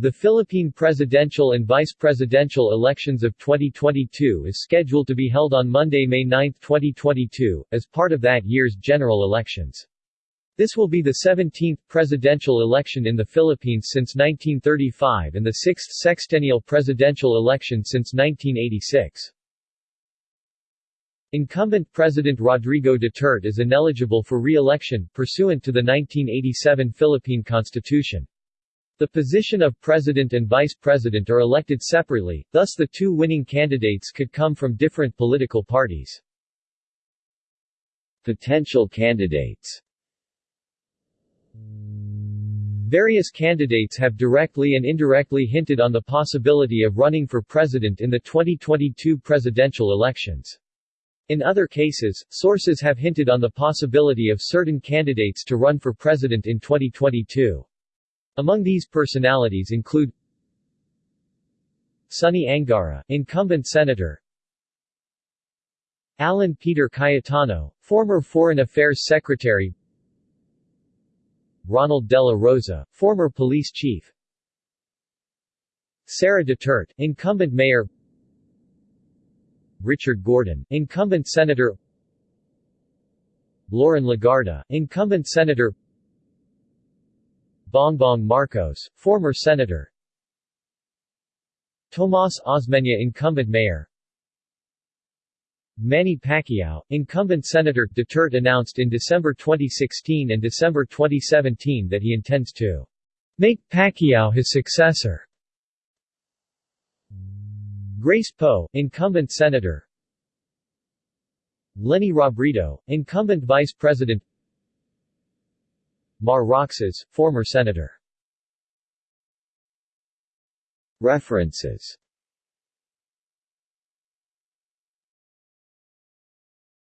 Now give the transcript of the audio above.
The Philippine presidential and vice presidential elections of 2022 is scheduled to be held on Monday, May 9, 2022, as part of that year's general elections. This will be the 17th presidential election in the Philippines since 1935 and the sixth sexennial presidential election since 1986. Incumbent President Rodrigo Duterte is ineligible for re-election, pursuant to the 1987 Philippine Constitution. The position of president and vice president are elected separately, thus the two winning candidates could come from different political parties. Potential candidates Various candidates have directly and indirectly hinted on the possibility of running for president in the 2022 presidential elections. In other cases, sources have hinted on the possibility of certain candidates to run for president in 2022. Among these personalities include Sonny Angara, incumbent senator Alan Peter Cayetano, former Foreign Affairs Secretary Ronald Dela Rosa, former police chief Sara Duterte, incumbent mayor Richard Gordon, incumbent senator Loren Legarda, incumbent senator Bongbong Marcos, former senator. Tomas Osmeña incumbent mayor. Manny Pacquiao, incumbent senator, Duterte announced in December 2016 and December 2017 that he intends to make Pacquiao his successor. Grace Poe, incumbent senator. Leni Robredo, incumbent vice president Mar Roxas, former senator. References